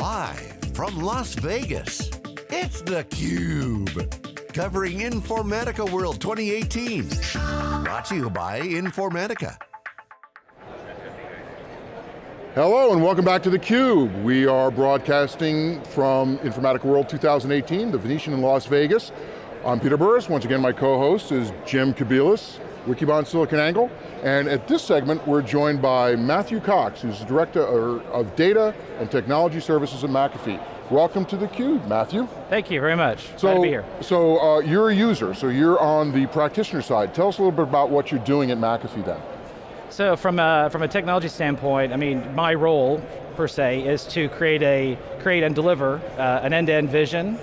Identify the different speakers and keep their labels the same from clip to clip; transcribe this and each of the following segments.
Speaker 1: Live from Las Vegas, it's theCUBE. Covering Informatica World 2018. Brought to you by Informatica.
Speaker 2: Hello and welcome back to theCUBE. We are broadcasting from Informatica World 2018, the Venetian in Las Vegas. I'm Peter Burris, once again my co-host is Jim Kobielus, Wikibon SiliconANGLE, and at this segment we're joined by Matthew Cox, who's the Director of Data and Technology Services at McAfee. Welcome to theCUBE, Matthew.
Speaker 3: Thank you very much,
Speaker 2: so,
Speaker 3: glad to be here.
Speaker 2: So uh, you're a user, so you're on the practitioner side. Tell us a little bit about what you're doing at McAfee then.
Speaker 3: So from a, from a technology standpoint, I mean, my role, per se, is to create, a, create and deliver uh, an end-to-end -end vision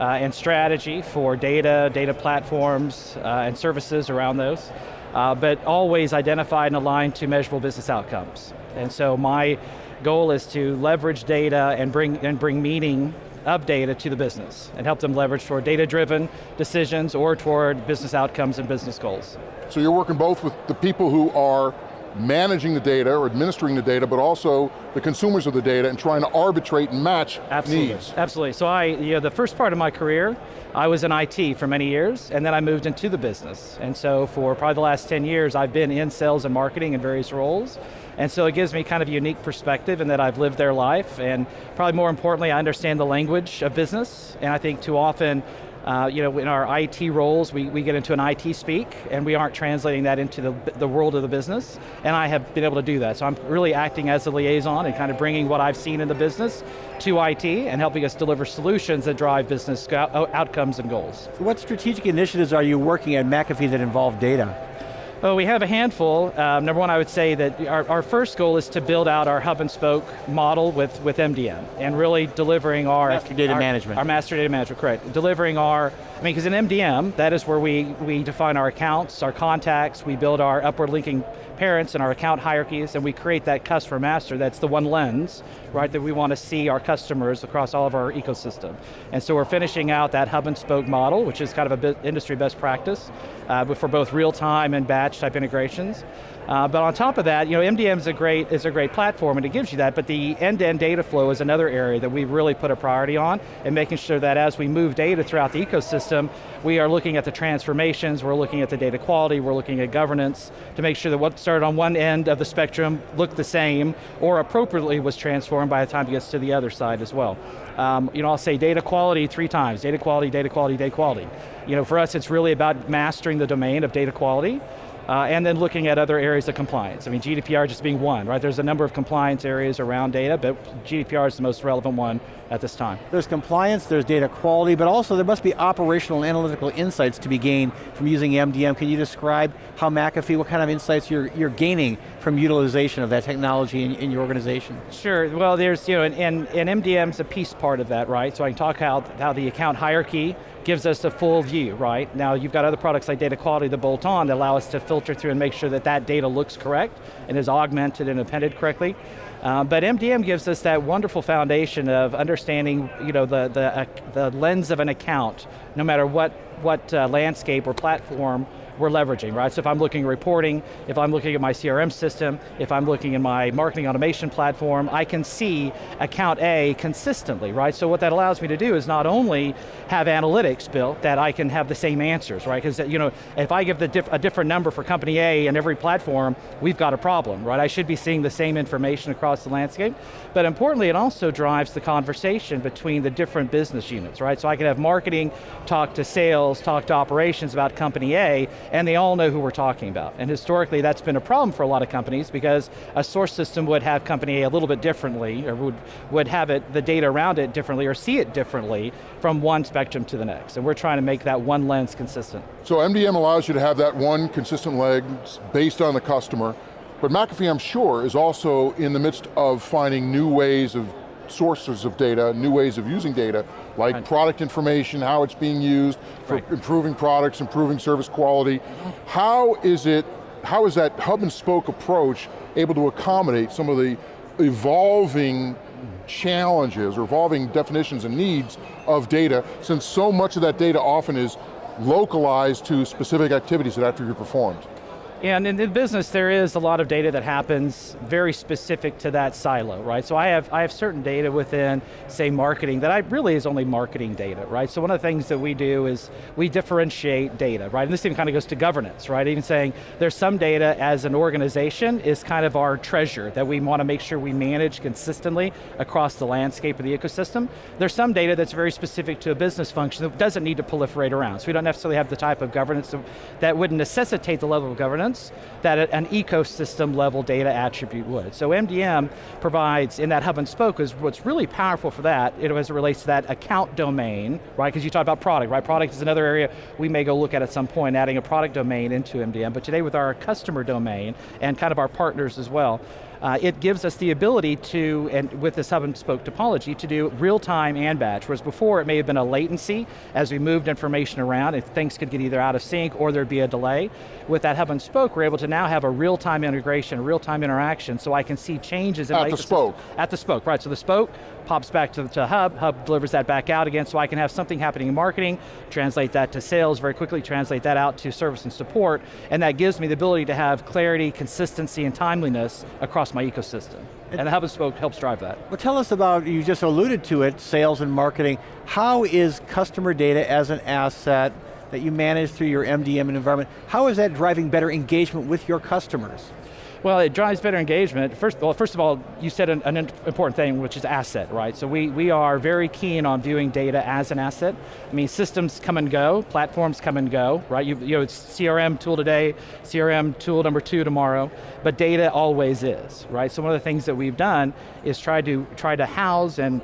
Speaker 3: uh, and strategy for data, data platforms, uh, and services around those, uh, but always identified and aligned to measurable business outcomes. And so my goal is to leverage data and bring, and bring meaning of data to the business and help them leverage toward data-driven decisions or toward business outcomes and business goals.
Speaker 2: So you're working both with the people who are managing the data or administering the data, but also the consumers of the data and trying to arbitrate and match
Speaker 3: Absolutely.
Speaker 2: needs.
Speaker 3: Absolutely, so I, you know, the first part of my career, I was in IT for many years, and then I moved into the business. And so for probably the last 10 years, I've been in sales and marketing in various roles, and so it gives me kind of a unique perspective in that I've lived their life, and probably more importantly, I understand the language of business, and I think too often, uh, you know, in our IT roles, we, we get into an IT speak, and we aren't translating that into the, the world of the business, and I have been able to do that. So I'm really acting as a liaison and kind of bringing what I've seen in the business to IT and helping us deliver solutions that drive business outcomes and goals.
Speaker 4: What strategic initiatives are you working at McAfee that involve data?
Speaker 3: Well, we have a handful. Um, number one, I would say that our, our, first goal is to build out our hub and spoke model with, with MDM and really delivering our-
Speaker 4: Master data
Speaker 3: our,
Speaker 4: management.
Speaker 3: Our master data management, correct. Delivering our, I mean, because in MDM, that is where we, we define our accounts, our contacts, we build our upward linking parents and our account hierarchies, and we create that customer master, that's the one lens, right, that we want to see our customers across all of our ecosystem. And so we're finishing out that hub and spoke model, which is kind of a industry best practice, uh, for both real time and batch type integrations. Uh, but on top of that, you know, MDM is a great is a great platform and it gives you that, but the end-to-end -end data flow is another area that we've really put a priority on and making sure that as we move data throughout the ecosystem, we are looking at the transformations, we're looking at the data quality, we're looking at governance to make sure that what started on one end of the spectrum looked the same or appropriately was transformed by the time it gets to the other side as well. Um, you know, I'll say data quality three times, data quality, data quality, data quality. You know, for us it's really about mastering the domain of data quality uh, and then looking at other areas of compliance. I mean, GDPR just being one, right? There's a number of compliance areas around data, but GDPR is the most relevant one at this time.
Speaker 4: There's compliance, there's data quality, but also there must be operational and analytical insights to be gained from using MDM. Can you describe how McAfee, what kind of insights you're, you're gaining from utilization of that technology in, in your organization?
Speaker 3: Sure, well there's, you know, and, and, and MDM's a piece part of that, right? So I can talk how, how the account hierarchy gives us a full view, right? Now you've got other products like data quality that bolt on that allow us to filter through and make sure that that data looks correct and is augmented and appended correctly. Uh, but MDM gives us that wonderful foundation of understanding you know, the, the, uh, the lens of an account, no matter what, what uh, landscape or platform we're leveraging, right? So if I'm looking at reporting, if I'm looking at my CRM system, if I'm looking at my marketing automation platform, I can see account A consistently, right? So what that allows me to do is not only have analytics built that I can have the same answers, right? Because you know, if I give diff a different number for company A in every platform, we've got a problem, right? I should be seeing the same information across the landscape. But importantly, it also drives the conversation between the different business units, right? So I can have marketing talk to sales, talk to operations about company A, and they all know who we're talking about. And historically, that's been a problem for a lot of companies because a source system would have company A a little bit differently, or would, would have it, the data around it differently, or see it differently from one spectrum to the next. And we're trying to make that one lens consistent.
Speaker 2: So MDM allows you to have that one consistent lens based on the customer, but McAfee, I'm sure, is also in the midst of finding new ways of sources of data, new ways of using data, like right. product information, how it's being used for right. improving products, improving service quality. How is it, how is that hub and spoke approach able to accommodate some of the evolving challenges or evolving definitions and needs of data, since so much of that data often is localized to specific activities that have to be performed?
Speaker 3: And in the business, there is a lot of data that happens very specific to that silo, right? So I have, I have certain data within, say, marketing that I really is only marketing data, right? So one of the things that we do is we differentiate data, right? And this even kind of goes to governance, right? Even saying there's some data as an organization is kind of our treasure that we want to make sure we manage consistently across the landscape of the ecosystem. There's some data that's very specific to a business function that doesn't need to proliferate around. So we don't necessarily have the type of governance that would necessitate the level of governance that an ecosystem level data attribute would. So MDM provides, in that hub and spoke, is what's really powerful for that, it, as it relates to that account domain, right? Because you talked about product, right? Product is another area we may go look at at some point, adding a product domain into MDM, but today with our customer domain, and kind of our partners as well, uh, it gives us the ability to, and with this hub and spoke topology, to do real time and batch, whereas before it may have been a latency as we moved information around, if things could get either out of sync or there'd be a delay. With that hub and spoke, we're able to now have a real time integration, real time interaction, so I can see changes in
Speaker 2: At the spoke.
Speaker 3: At the spoke, right, so the spoke pops back to the hub, hub delivers that back out again, so I can have something happening in marketing, translate that to sales very quickly, translate that out to service and support, and that gives me the ability to have clarity, consistency, and timeliness across my ecosystem. Hub and spoke helps drive that.
Speaker 4: Well tell us about, you just alluded to it, sales and marketing. How is customer data as an asset that you manage through your MDM environment, how is that driving better engagement with your customers?
Speaker 3: Well, it drives better engagement. First, well, first of all, you said an, an, important thing, which is asset, right? So we, we are very keen on viewing data as an asset. I mean, systems come and go, platforms come and go, right? You, you know, it's CRM tool today, CRM tool number two tomorrow, but data always is, right? So one of the things that we've done is try to, try to house and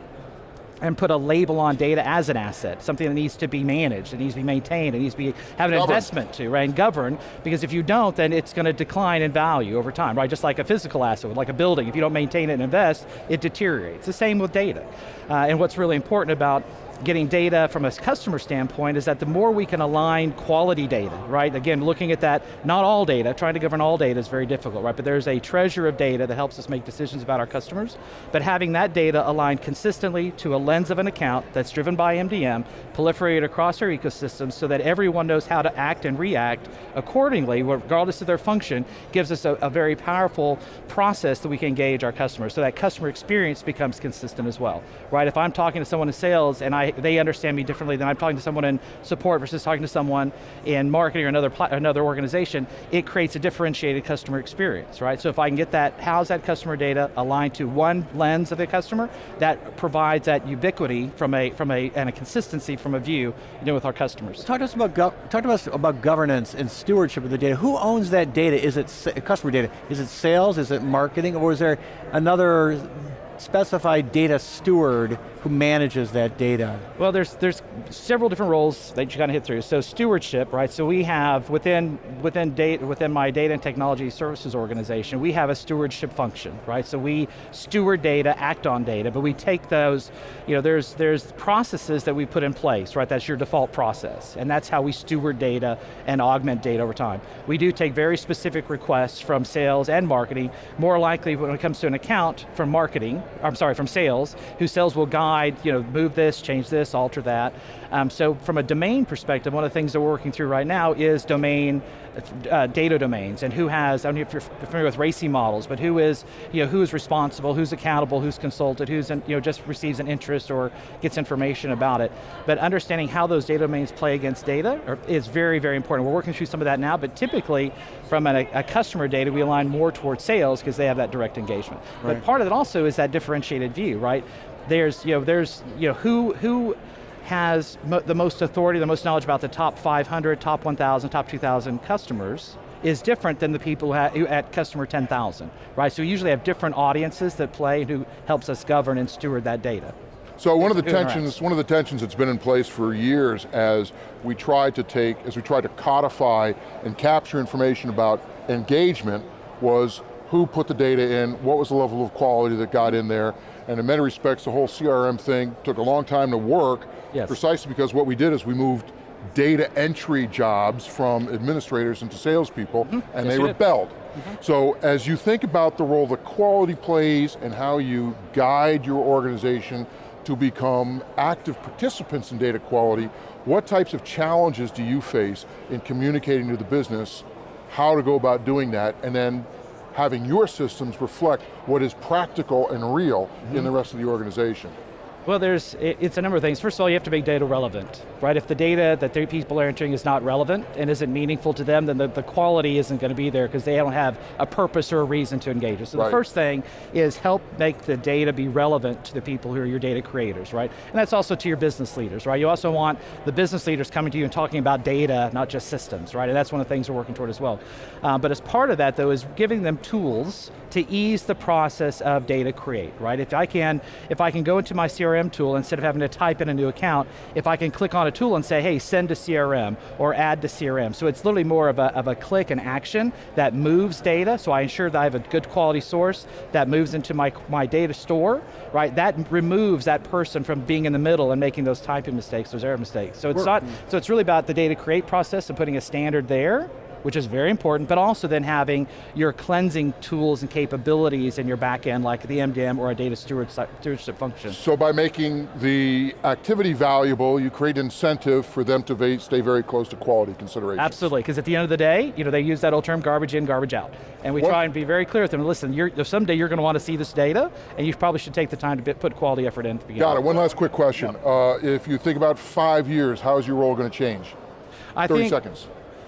Speaker 3: and put a label on data as an asset, something that needs to be managed, it needs to be maintained, it needs to be, have an investment to, right, and govern, because if you don't, then it's going to decline in value over time, right, just like a physical asset, like a building, if you don't maintain it and invest, it deteriorates. The same with data. Uh, and what's really important about getting data from a customer standpoint is that the more we can align quality data, right? Again, looking at that, not all data, trying to govern all data is very difficult, right? But there's a treasure of data that helps us make decisions about our customers, but having that data aligned consistently to a lens of an account that's driven by MDM, proliferate across our ecosystem so that everyone knows how to act and react accordingly, regardless of their function, gives us a, a very powerful process that we can engage our customers, so that customer experience becomes consistent as well, right? If I'm talking to someone in sales and I they understand me differently than I'm talking to someone in support versus talking to someone in marketing or another, another organization, it creates a differentiated customer experience, right? So if I can get that, how's that customer data aligned to one lens of the customer, that provides that ubiquity from a, from a, and a consistency from a view you know, with our customers.
Speaker 4: Talk to us about, talk to us about governance and stewardship of the data. Who owns that data? Is it customer data? Is it sales, is it marketing, or is there another specified data steward who manages that data?
Speaker 3: Well, there's there's several different roles that you kind of hit through. So stewardship, right? So we have within within data within my data and technology services organization, we have a stewardship function, right? So we steward data, act on data, but we take those, you know, there's there's processes that we put in place, right? That's your default process, and that's how we steward data and augment data over time. We do take very specific requests from sales and marketing. More likely when it comes to an account from marketing, I'm sorry, from sales, who sales will guide you know, move this, change this, alter that. Um, so from a domain perspective, one of the things that we're working through right now is domain, uh, data domains, and who has, I don't know if you're familiar with RACI models, but who is, you know, who is responsible, who's accountable, who's consulted, who's, in, you know, just receives an interest or gets information about it. But understanding how those data domains play against data is very, very important. We're working through some of that now, but typically, from a, a customer data, we align more towards sales because they have that direct engagement. Right. But part of it also is that differentiated view, right? There's, you know, there's, you know, who, who has mo the most authority, the most knowledge about the top 500, top 1,000, top 2,000 customers is different than the people who at customer 10,000, right? So we usually have different audiences that play who helps us govern and steward that data.
Speaker 2: So one of the tensions, one of the tensions that's been in place for years as we try to take, as we try to codify and capture information about engagement was who put the data in, what was the level of quality that got in there, and in many respects, the whole CRM thing took a long time to work, yes. precisely because what we did is we moved data entry jobs from administrators into salespeople, mm -hmm. and yes, they rebelled. Mm -hmm. So as you think about the role that quality plays and how you guide your organization to become active participants in data quality, what types of challenges do you face in communicating to the business how to go about doing that, and then having your systems reflect what is practical and real in the mm-hmm. rest of the organization.
Speaker 3: Well, there's, it's a number of things. First of all, you have to make data relevant, right? If the data that the people are entering is not relevant and isn't meaningful to them, then the, the quality isn't going to be there because they don't have a purpose or a reason to engage us. So
Speaker 2: Right.
Speaker 3: the first thing is help make the data be relevant to the people who are your data creators, right? And that's also to your business leaders, right? You also want the business leaders coming to you and talking about data, not just systems, right? And that's one of the things we're working toward as well. Uh, but as part of that though is giving them tools to ease the process of data create, right? If I can, if I can go into my CRM tool instead of having to type in a new account, if I can click on a tool and say, hey, send to CRM or add to CRM. So it's literally more of a, of a click and action that moves data, so I ensure that I have a good quality source that moves into my, my data store, right? That removes that person from being in the middle and making those typing mistakes, those error mistakes. So it's not, mm. so it's really about the data create process and putting a standard there, which is very important, but also then having your cleansing tools and capabilities in your backend, like the MDM or a data stewardship function.
Speaker 2: So by making the activity valuable, you create incentive for them to stay very close to quality considerations.
Speaker 3: Absolutely, because at the end of the day, you know, they use that old term, garbage in, garbage out. And we
Speaker 2: What-
Speaker 3: try and be very clear with them, listen, you're, someday you're going to want to see this data, and you probably should take the time to put quality effort in
Speaker 2: Got it, one last quick question. Uh, if you think about five years, how is your role going to change?
Speaker 3: I
Speaker 2: 30
Speaker 3: think,
Speaker 2: seconds.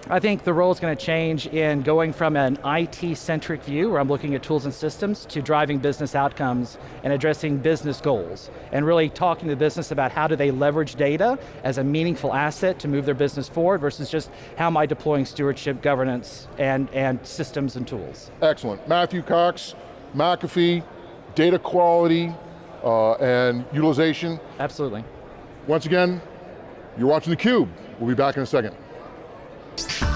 Speaker 3: I think the role is going to change in going from an IT-centric view, where I'm looking at tools and systems, to driving business outcomes and addressing business goals, and really talking to the business about how do they leverage data as a meaningful asset to move their business forward versus just how am I deploying stewardship, governance, and, and systems and tools.
Speaker 2: Excellent. Matthew Cox, McAfee, data quality, uh, and utilization.
Speaker 3: Absolutely.
Speaker 2: Once again, you're watching theCUBE. We'll be back in a second. Thank you.